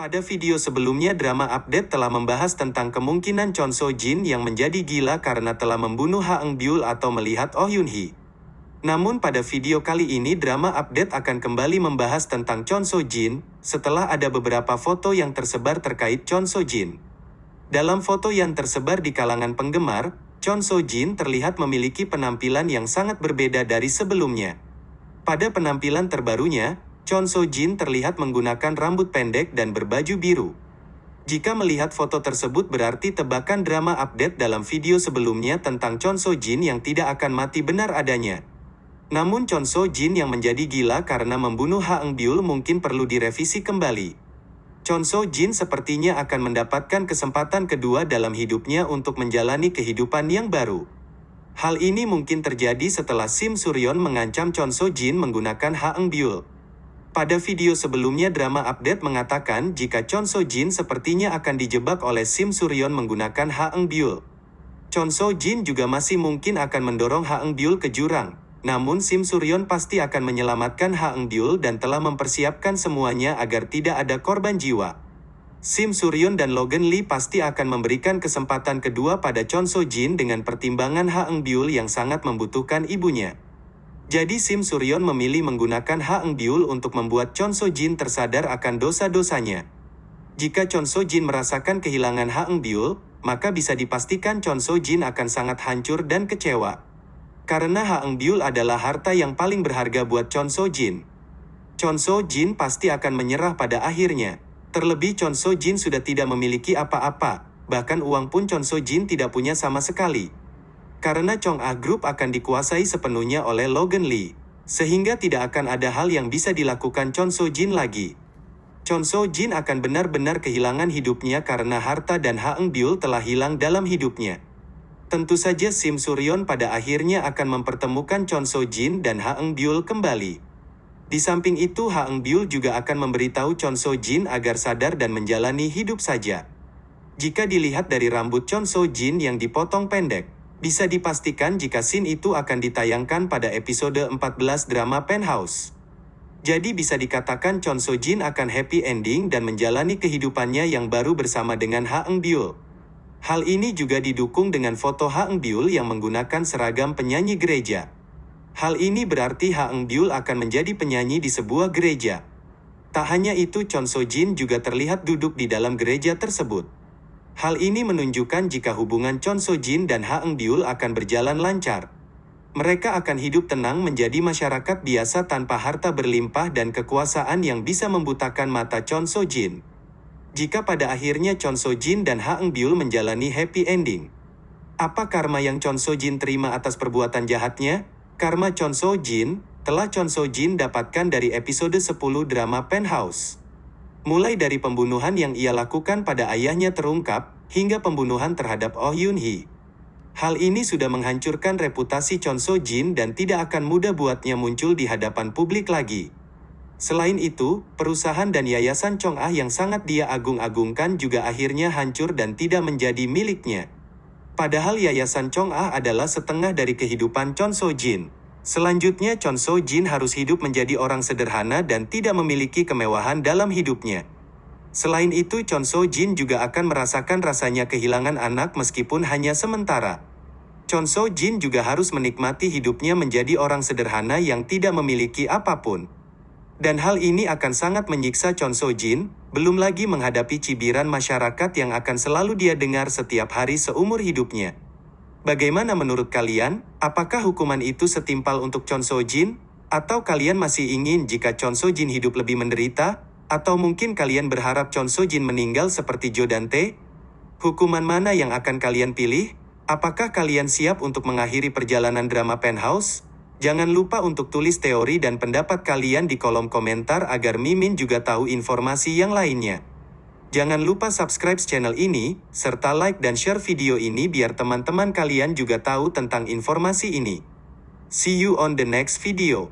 Pada video sebelumnya drama update telah membahas tentang kemungkinan Chon So Jin yang menjadi gila karena telah membunuh Ha Eung Byul atau melihat Oh Yoon Hee. Namun pada video kali ini drama update akan kembali membahas tentang Chon So Jin, setelah ada beberapa foto yang tersebar terkait Chon So Jin. Dalam foto yang tersebar di kalangan penggemar, Chon So Jin terlihat memiliki penampilan yang sangat berbeda dari sebelumnya. Pada penampilan terbarunya, Chon So Jin terlihat menggunakan rambut pendek dan berbaju biru. Jika melihat foto tersebut berarti tebakan drama update dalam video sebelumnya tentang Chon So Jin yang tidak akan mati benar adanya. Namun Chon So Jin yang menjadi gila karena membunuh Ha Eung Byul mungkin perlu direvisi kembali. Chon So Jin sepertinya akan mendapatkan kesempatan kedua dalam hidupnya untuk menjalani kehidupan yang baru. Hal ini mungkin terjadi setelah Sim Suryon mengancam Chon So Jin menggunakan Ha Eung Byul. Pada video sebelumnya drama update mengatakan jika Chon So Jin sepertinya akan dijebak oleh Sim Suryon menggunakan Ha Eung Byul. Chon So Jin juga masih mungkin akan mendorong Ha Eung Byul ke jurang, namun Sim Suryon pasti akan menyelamatkan Ha Eung Byul dan telah mempersiapkan semuanya agar tidak ada korban jiwa. Sim Suryon dan Logan Lee pasti akan memberikan kesempatan kedua pada Chon So Jin dengan pertimbangan Ha Eung Byul yang sangat membutuhkan ibunya. Jadi Sim Suryon memilih menggunakan Ha Eung Byul untuk membuat Chon So Jin tersadar akan dosa-dosanya. Jika Chon So Jin merasakan kehilangan Ha Eung Byul, maka bisa dipastikan Chon So Jin akan sangat hancur dan kecewa. Karena Ha Eung Byul adalah harta yang paling berharga buat Chon So Jin. Chon So Jin pasti akan menyerah pada akhirnya. Terlebih Chon So Jin sudah tidak memiliki apa-apa, bahkan uang pun Chon So Jin tidak punya sama sekali. Karena Chong Ah Group akan dikuasai sepenuhnya oleh Logan Lee, sehingga tidak akan ada hal yang bisa dilakukan Chon So Jin lagi. Chon So Jin akan benar-benar kehilangan hidupnya karena harta dan Ha Eung Byul telah hilang dalam hidupnya. Tentu saja Sim Suryon pada akhirnya akan mempertemukan Chon So Jin dan Ha Eung Byul kembali. Di samping itu Ha Eung Byul juga akan memberitahu Chon So Jin agar sadar dan menjalani hidup saja. Jika dilihat dari rambut Chon So Jin yang dipotong pendek, bisa dipastikan jika scene itu akan ditayangkan pada episode 14 drama Penthouse. Jadi bisa dikatakan Chon So Jin akan happy ending dan menjalani kehidupannya yang baru bersama dengan Ha Eung Byul. Hal ini juga didukung dengan foto Ha Eung Byul yang menggunakan seragam penyanyi gereja. Hal ini berarti Ha Eung Byul akan menjadi penyanyi di sebuah gereja. Tak hanya itu Chon So Jin juga terlihat duduk di dalam gereja tersebut. Hal ini menunjukkan jika hubungan Chon So Jin dan Ha Eung Byul akan berjalan lancar. Mereka akan hidup tenang menjadi masyarakat biasa tanpa harta berlimpah dan kekuasaan yang bisa membutakan mata Chon So Jin. Jika pada akhirnya Chon So Jin dan Ha Eung Byul menjalani happy ending. Apa karma yang Chon So Jin terima atas perbuatan jahatnya? Karma Chon So Jin telah Chon So Jin dapatkan dari episode 10 drama Penthouse. Mulai dari pembunuhan yang ia lakukan pada ayahnya terungkap, hingga pembunuhan terhadap Oh Yoon Hee. Hal ini sudah menghancurkan reputasi Chon So Jin dan tidak akan mudah buatnya muncul di hadapan publik lagi. Selain itu, perusahaan dan yayasan Chong Ah yang sangat dia agung-agungkan juga akhirnya hancur dan tidak menjadi miliknya. Padahal yayasan Chong Ah adalah setengah dari kehidupan Chon So Jin. Selanjutnya Chon So Jin harus hidup menjadi orang sederhana dan tidak memiliki kemewahan dalam hidupnya. Selain itu Chon So Jin juga akan merasakan rasanya kehilangan anak meskipun hanya sementara. Chon So Jin juga harus menikmati hidupnya menjadi orang sederhana yang tidak memiliki apa pun. Dan hal ini akan sangat menyiksa Chon So Jin, belum lagi menghadapi cibiran masyarakat yang akan selalu dia dengar setiap hari seumur hidupnya. Bagaimana menurut kalian? Apakah hukuman itu setimpal untuk Chon So Jin? Atau kalian masih ingin jika Chon So Jin hidup lebih menderita? Atau mungkin kalian berharap Chon So Jin meninggal seperti Jo Dante? Hukuman mana yang akan kalian pilih? Apakah kalian siap untuk mengakhiri perjalanan drama Penthouse? Jangan lupa untuk tulis teori dan pendapat kalian di kolom komentar agar Mimin juga tahu informasi yang lainnya. Jangan lupa subscribe channel ini, serta like dan share video ini biar teman-teman kalian juga tahu tentang informasi ini. See you on the next video.